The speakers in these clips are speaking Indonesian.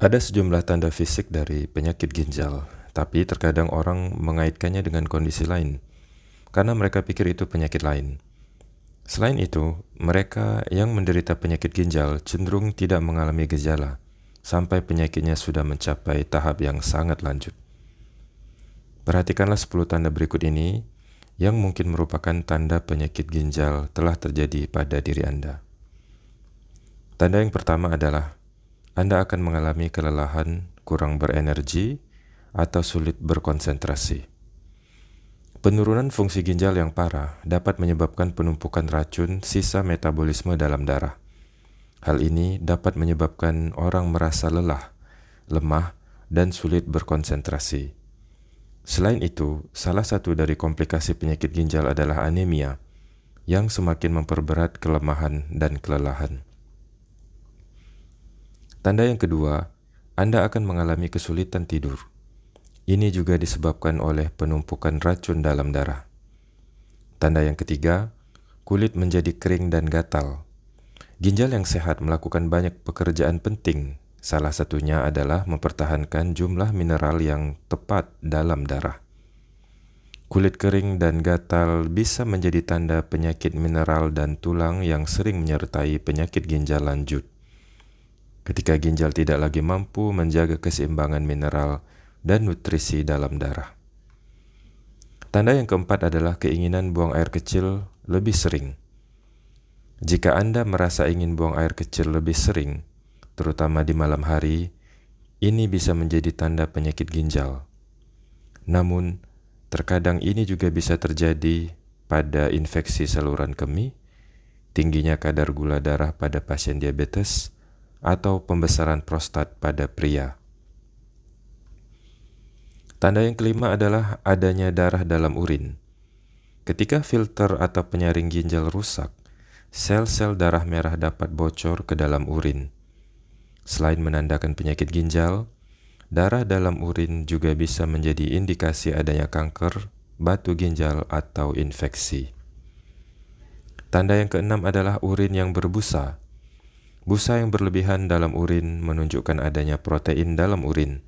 Ada sejumlah tanda fisik dari penyakit ginjal, tapi terkadang orang mengaitkannya dengan kondisi lain karena mereka pikir itu penyakit lain. Selain itu, mereka yang menderita penyakit ginjal cenderung tidak mengalami gejala sampai penyakitnya sudah mencapai tahap yang sangat lanjut. Perhatikanlah 10 tanda berikut ini yang mungkin merupakan tanda penyakit ginjal telah terjadi pada diri Anda. Tanda yang pertama adalah anda akan mengalami kelelahan, kurang berenergi, atau sulit berkonsentrasi. Penurunan fungsi ginjal yang parah dapat menyebabkan penumpukan racun sisa metabolisme dalam darah. Hal ini dapat menyebabkan orang merasa lelah, lemah, dan sulit berkonsentrasi. Selain itu, salah satu dari komplikasi penyakit ginjal adalah anemia, yang semakin memperberat kelemahan dan kelelahan. Tanda yang kedua, Anda akan mengalami kesulitan tidur. Ini juga disebabkan oleh penumpukan racun dalam darah. Tanda yang ketiga, kulit menjadi kering dan gatal. Ginjal yang sehat melakukan banyak pekerjaan penting. Salah satunya adalah mempertahankan jumlah mineral yang tepat dalam darah. Kulit kering dan gatal bisa menjadi tanda penyakit mineral dan tulang yang sering menyertai penyakit ginjal lanjut ketika ginjal tidak lagi mampu menjaga keseimbangan mineral dan nutrisi dalam darah. Tanda yang keempat adalah keinginan buang air kecil lebih sering. Jika Anda merasa ingin buang air kecil lebih sering, terutama di malam hari, ini bisa menjadi tanda penyakit ginjal. Namun, terkadang ini juga bisa terjadi pada infeksi saluran kemih, tingginya kadar gula darah pada pasien diabetes, atau pembesaran prostat pada pria. Tanda yang kelima adalah adanya darah dalam urin. Ketika filter atau penyaring ginjal rusak, sel-sel darah merah dapat bocor ke dalam urin. Selain menandakan penyakit ginjal, darah dalam urin juga bisa menjadi indikasi adanya kanker, batu ginjal, atau infeksi. Tanda yang keenam adalah urin yang berbusa. Busa yang berlebihan dalam urin menunjukkan adanya protein dalam urin.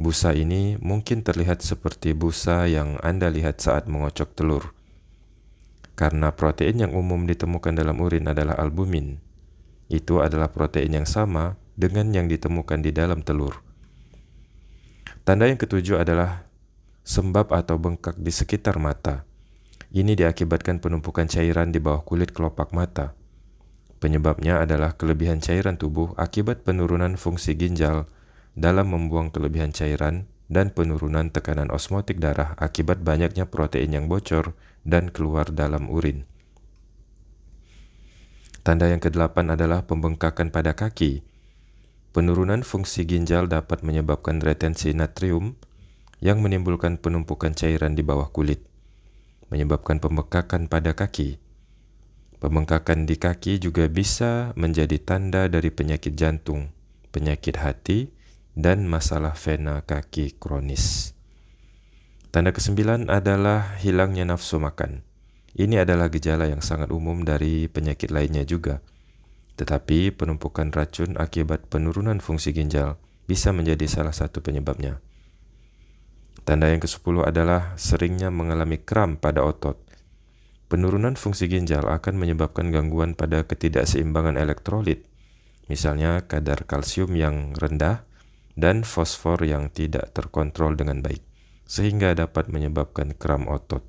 Busa ini mungkin terlihat seperti busa yang Anda lihat saat mengocok telur. Karena protein yang umum ditemukan dalam urin adalah albumin. Itu adalah protein yang sama dengan yang ditemukan di dalam telur. Tanda yang ketujuh adalah sembab atau bengkak di sekitar mata. Ini diakibatkan penumpukan cairan di bawah kulit kelopak mata. Penyebabnya adalah kelebihan cairan tubuh akibat penurunan fungsi ginjal dalam membuang kelebihan cairan dan penurunan tekanan osmotik darah akibat banyaknya protein yang bocor dan keluar dalam urin. Tanda yang kedelapan adalah pembengkakan pada kaki. Penurunan fungsi ginjal dapat menyebabkan retensi natrium yang menimbulkan penumpukan cairan di bawah kulit, menyebabkan pembengkakan pada kaki. Pembengkakan di kaki juga bisa menjadi tanda dari penyakit jantung, penyakit hati, dan masalah vena kaki kronis. Tanda kesembilan adalah hilangnya nafsu makan. Ini adalah gejala yang sangat umum dari penyakit lainnya juga. Tetapi penumpukan racun akibat penurunan fungsi ginjal bisa menjadi salah satu penyebabnya. Tanda yang ke-10 adalah seringnya mengalami kram pada otot Penurunan fungsi ginjal akan menyebabkan gangguan pada ketidakseimbangan elektrolit, misalnya kadar kalsium yang rendah dan fosfor yang tidak terkontrol dengan baik, sehingga dapat menyebabkan kram otot.